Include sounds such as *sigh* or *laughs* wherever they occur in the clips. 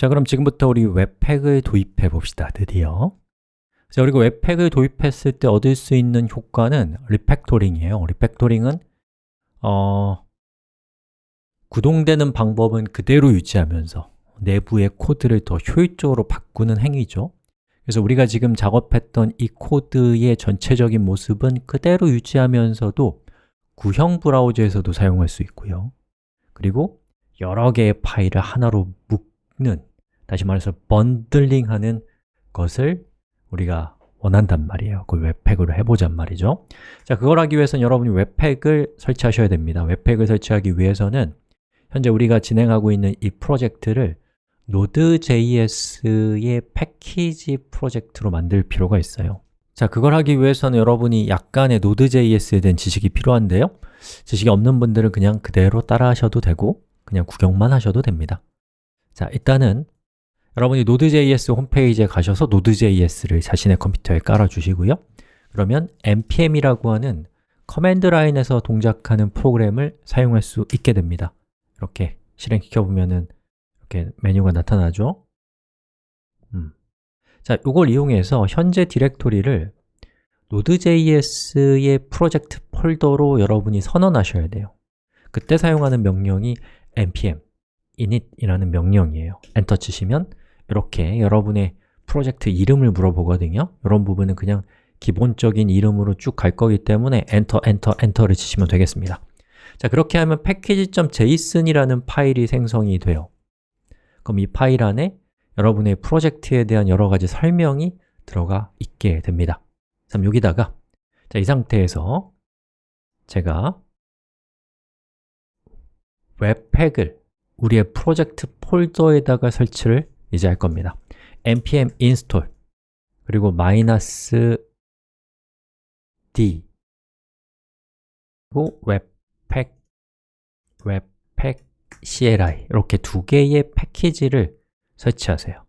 자, 그럼 지금부터 우리 webpack을 도입해 봅시다, 드디어. 자, 그리고 webpack을 도입했을 때 얻을 수 있는 효과는 refactoring이에요. refactoring은 어, 구동되는 방법은 그대로 유지하면서 내부의 코드를 더 효율적으로 바꾸는 행위죠. 그래서 우리가 지금 작업했던 이 코드의 전체적인 모습은 그대로 유지하면서도 구형 브라우저에서도 사용할 수 있고요. 그리고 여러 개의 파일을 하나로 묶는 다시 말해서 bundling하는 것을 우리가 원한단 말이에요. 그걸 webpack으로 해보잔 말이죠. 자, 그걸 하기 위해서는 여러분이 webpack을 설치하셔야 됩니다. webpack을 설치하기 위해서는 현재 우리가 진행하고 있는 이 프로젝트를 Node.js의 패키지 프로젝트로 만들 필요가 있어요. 자, 그걸 하기 위해서는 여러분이 약간의 Node.js에 대한 지식이 필요한데요. 지식이 없는 분들은 그냥 그대로 따라 하셔도 되고 그냥 구경만 하셔도 됩니다. 자, 일단은 여러분이 Node.js 홈페이지에 가셔서 Node.js를 자신의 컴퓨터에 깔아주시고요. 그러면 npm이라고 하는 command line에서 동작하는 프로그램을 사용할 수 있게 됩니다. 이렇게 실행시켜 보면 은 이렇게 메뉴가 나타나죠? 음. 자, 이걸 이용해서 현재 디렉토리를 Node.js의 프로젝트 폴더로 여러분이 선언하셔야 돼요. 그때 사용하는 명령이 npm init이라는 명령이에요. 엔터 치시면 이렇게 여러분의 프로젝트 이름을 물어보거든요. 이런 부분은 그냥 기본적인 이름으로 쭉 갈 거기 때문에 엔터, 엔터, 엔터를 치시면 되겠습니다. 자, 그렇게 하면 package.json이라는 파일이 생성이 돼요. 그럼 이 파일 안에 여러분의 프로젝트에 대한 여러 가지 설명이 들어가 있게 됩니다. 그럼 여기다가 자, 이 상태에서 제가 webpack을 우리의 프로젝트 폴더에다가 설치를 이제 할 겁니다. npm install 그리고 마이너스 d 그리고 webpack webpack CLI 이렇게 두 개의 패키지를 설치하세요.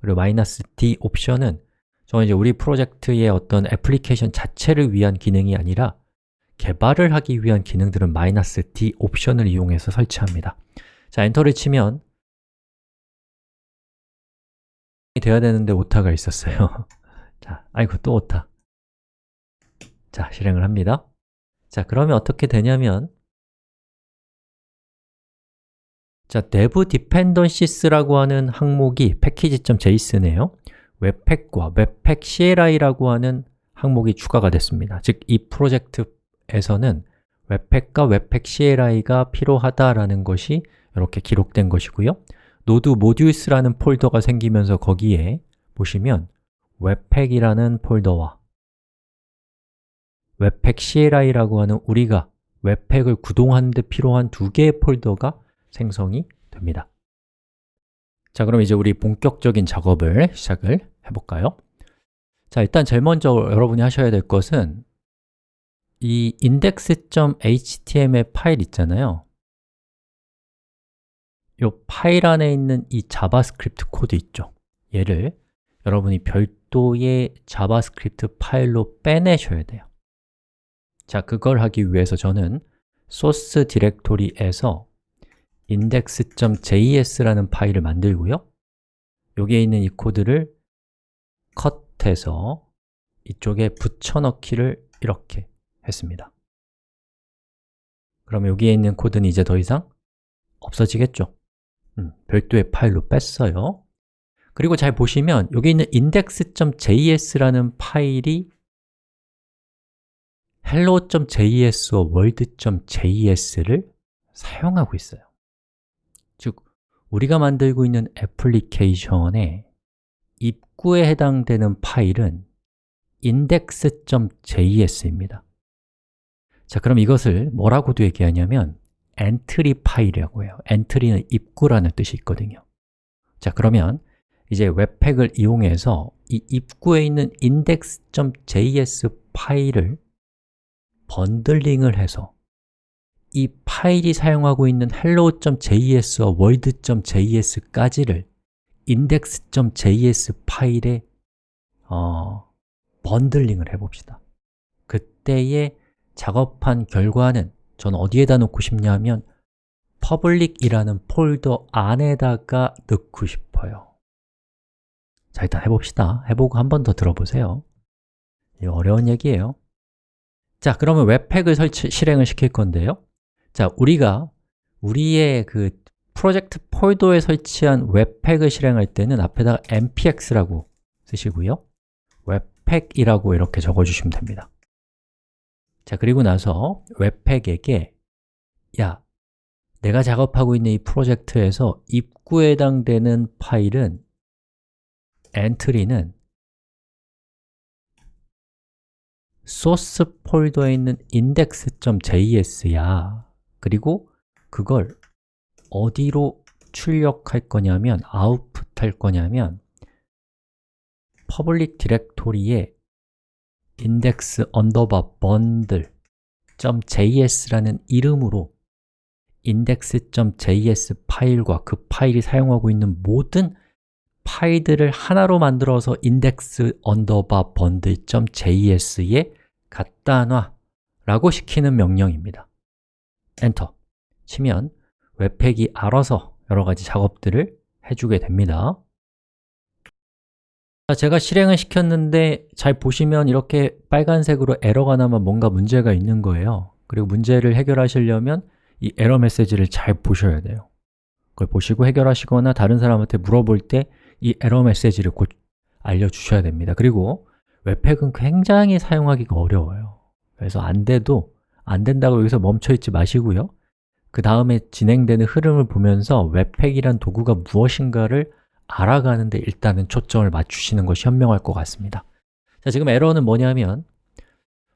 그리고 마이너스 D 옵션은 저는 이제 우리 프로젝트의 어떤 애플리케이션 자체를 위한 기능이 아니라 개발을 하기 위한 기능들은 마이너스 D 옵션을 이용해서 설치합니다. 자, 엔터를 치면 되어야 되는데 오타가 있었어요. *laughs* 자, 아이고 또 오타. 자, 실행을 합니다. 자, 그러면 어떻게 되냐면 자, dev dependencies라고 하는 항목이 package.json에요. 웹팩과 웹팩 CLI라고 하는 항목이 추가가 됐습니다. 즉, 이 프로젝트에서는 웹팩과 웹팩 CLI가 필요하다라는 것이 이렇게 기록된 것이고요 node modules라는 폴더가 생기면서 거기에 보시면 webpack이라는 폴더와 webpack CLI라고 하는 우리가 webpack을 구동하는 데 필요한 두 개의 폴더가 생성이 됩니다 자, 그럼 이제 우리 본격적인 작업을 시작을 해볼까요? 자, 일단 제일 먼저 여러분이 하셔야 될 것은 이 index.html 파일 있잖아요 이 파일 안에 있는 이 JavaScript 코드 있죠? 얘를 여러분이 별도의 JavaScript 파일로 빼내셔야 돼요. 자, 그걸 하기 위해서 저는 소스 디렉토리에서 index.js라는 파일을 만들고요. 여기에 있는 이 코드를 cut해서 이쪽에 붙여넣기를 이렇게 했습니다. 그럼 여기에 있는 코드는 이제 더 이상 없어지겠죠 음, 별도의 파일로 뺐어요. 그리고 잘 보시면 여기 있는 index.js라는 파일이 hello.js와 world.js를 사용하고 있어요. 즉, 우리가 만들고 있는 애플리케이션의 입구에 해당되는 파일은 index.js입니다. 자, 그럼 이것을 뭐라고도 얘기하냐면 entry 파일이라고 해요. entry는 입구라는 뜻이 있거든요. 자, 그러면 이제 webpack을 이용해서 이 입구에 있는 index.js 파일을 bundling을 해서 이 파일이 사용하고 있는 hello.js와 world.js까지를 index.js 파일에 어, bundling을 해봅시다. 그때의 작업한 결과는 저는 어디에다 놓고 싶냐면 public이라는 폴더 안에다가 넣고 싶어요. 싶어요 자, 일단 해봅시다. 해보고 한 번 더 들어보세요. 어려운 얘기예요. 자, 그러면 webpack을 설치, 실행을 시킬 건데요. 자, 우리가 우리의 그 프로젝트 폴더에 설치한 webpack을 실행할 때는 앞에다가 npx라고 쓰시고요. webpack이라고 이렇게 적어주시면 됩니다 자, 그리고 나서 webpack에게 야, 내가 작업하고 있는 이 프로젝트에서 입구에 해당되는 파일은 entry는 소스 폴더에 있는 index.js야. 그리고 그걸 어디로 출력할 거냐면 아웃풋 할 거냐면 public 디렉토리에 index underbar bundle.js라는 이름으로 index.js 파일과 그 파일이 사용하고 있는 모든 파일들을 하나로 만들어서 index underbar bundle.js에 갖다 놔 라고 시키는 명령입니다. 엔터 치면 webpack이 알아서 여러 가지 작업들을 해주게 됩니다 제가 실행을 시켰는데 잘 보시면 이렇게 빨간색으로 에러가 나면 뭔가 문제가 있는 거예요. 그리고 문제를 해결하시려면 이 에러 메시지를 잘 보셔야 돼요. 그걸 보시고 해결하시거나 다른 사람한테 물어볼 때 이 에러 메시지를 꼭 알려주셔야 됩니다. 그리고 webpack은 굉장히 사용하기가 어려워요. 그래서 안 돼도 안 된다고 여기서 멈춰 있지 마시고요. 그 다음에 진행되는 흐름을 보면서 웹팩이란 도구가 무엇인가를 알아가는데 일단은 초점을 맞추시는 것이 현명할 것 같습니다. 자, 지금 에러는 뭐냐면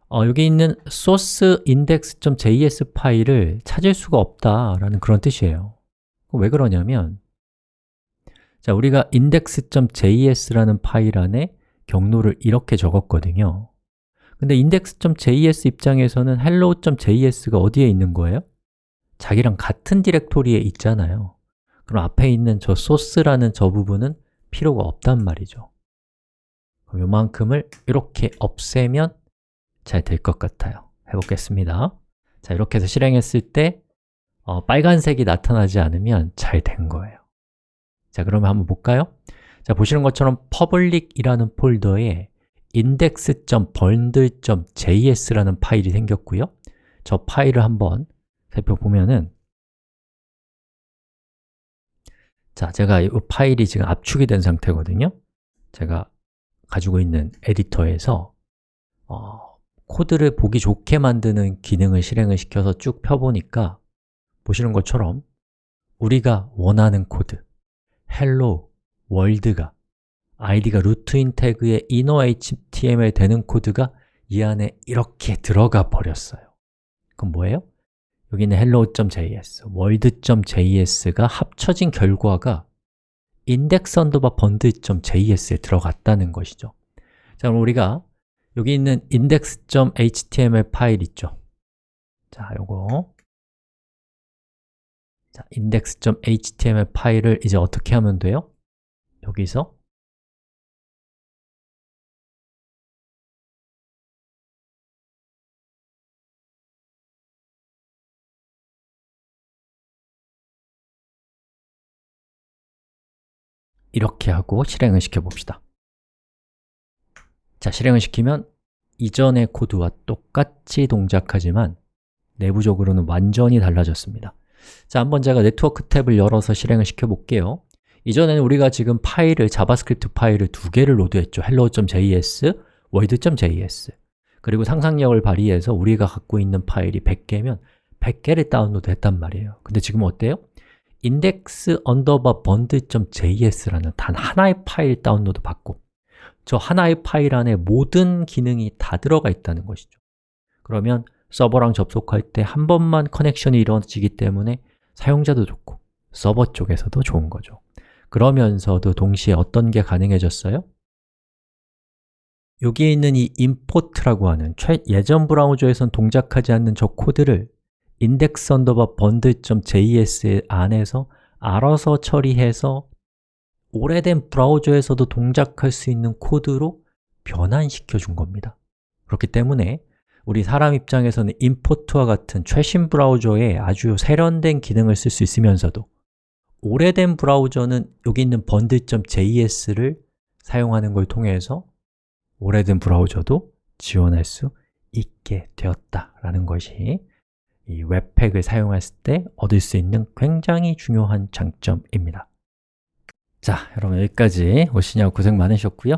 어, 여기 있는 source index.js 파일을 찾을 수가 없다라는 그런 뜻이에요. 왜 그러냐면 자, 우리가 index.js라는 파일 안에 경로를 이렇게 적었거든요. 근데 index.js 입장에서는 hello.js가 어디에 있는 거예요? 자기랑 같은 디렉토리에 있잖아요 그럼 앞에 있는 저 소스라는 저 부분은 필요가 없단 말이죠. 그럼 요만큼을 이렇게 없애면 잘 될 것 같아요. 해보겠습니다. 자, 이렇게 해서 실행했을 때 어, 빨간색이 나타나지 않으면 잘 된 거예요. 자, 그러면 한번 볼까요? 자, 보시는 것처럼 public이라는 폴더에 index.bundle.js라는 파일이 생겼고요. 저 파일을 한번 살펴보면은 자, 제가 이 파일이 지금 압축이 된 상태거든요 제가 가지고 있는 에디터에서 어, 코드를 보기 좋게 만드는 기능을 실행을 시켜서 쭉 펴보니까 보시는 것처럼 우리가 원하는 코드 hello world가 id가 root인 태그의 inner html 되는 코드가 이 안에 이렇게 들어가 버렸어요 그럼 뭐예요? 여기는 hello.js, world.js가 합쳐진 결과가 index underbar bundle.js에 들어갔다는 것이죠. 자, 그럼 우리가 여기 있는 index.html 파일 있죠? 자, 요거. 자, index.html 파일을 이제 어떻게 하면 돼요? 여기서 이렇게 하고 실행을 시켜봅시다. 자, 실행을 시키면 이전의 코드와 똑같이 동작하지만 내부적으로는 완전히 달라졌습니다. 자, 한번 제가 네트워크 탭을 열어서 실행을 시켜볼게요. 이전에는 우리가 지금 파일을, JavaScript 파일을 두 개를 load했죠. hello.js, world.js 그리고 상상력을 발휘해서 우리가 갖고 있는 파일이 100개면 100개를 다운로드 했단 말이에요. 근데 지금 어때요? Index underbar bundle.js라는 단 하나의 파일 다운로드 받고 저 하나의 파일 안에 모든 기능이 다 들어가 있다는 것이죠 그러면 서버랑 접속할 때 한 번만 connection이 이루어지기 때문에 사용자도 좋고 서버 쪽에서도 좋은 거죠 그러면서도 동시에 어떤 게 가능해졌어요? 여기에 있는 이 import라고 하는 최, 예전 브라우저에선 동작하지 않는 저 코드를 index underbar bundle.js 안에서 알아서 처리해서 오래된 브라우저에서도 동작할 수 있는 코드로 변환시켜 준 겁니다. 그렇기 때문에 우리 사람 입장에서는 임포트와 같은 최신 브라우저에 아주 세련된 기능을 쓸 수 있으면서도 오래된 브라우저는 여기 있는 bundle.js를 사용하는 걸 통해서 오래된 브라우저도 지원할 수 있게 되었다라는 것이 이 웹팩을 사용했을 때 얻을 수 있는 굉장히 중요한 장점입니다. 자, 여러분 여기까지 오시느라고 고생 많으셨고요.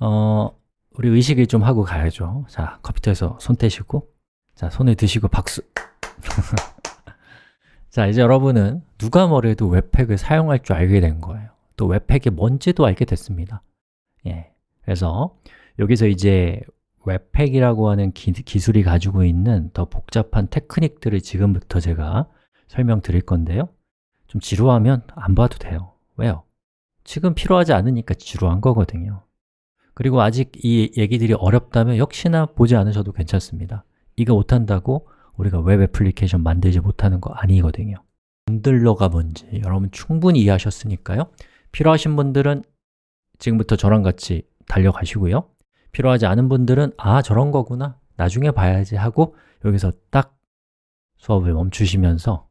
어, 우리 의식을 좀 하고 가야죠. 자, 컴퓨터에서 손 떼시고 자, 손을 드시고 박수. *laughs* 자, 이제 여러분은 누가 뭐래도 webpack을 사용할 줄 알게 된 거예요. 또 webpack이 뭔지도 알게 됐습니다. 예, 그래서 여기서 이제 webpack이라고 하는 기, 기술이 가지고 있는 더 복잡한 테크닉들을 지금부터 제가 설명드릴 건데요. 좀 지루하면 안 봐도 돼요. 왜요? 지금 필요하지 않으니까 지루한 거거든요. 그리고 아직 이 얘기들이 어렵다면 역시나 보지 않으셔도 괜찮습니다. 이거 못한다고 우리가 웹 애플리케이션 만들지 못하는 거 아니거든요. bundler가 뭔지 여러분 충분히 이해하셨으니까요. 필요하신 분들은 지금부터 저랑 같이 달려가시고요 필요하지 않은 분들은 아, 저런 거구나. 나중에 봐야지 하고 여기서 딱 수업을 멈추시면서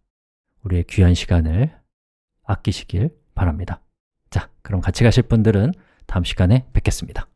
우리의 귀한 시간을 아끼시길 바랍니다. 자, 그럼 같이 가실 분들은 다음 시간에 뵙겠습니다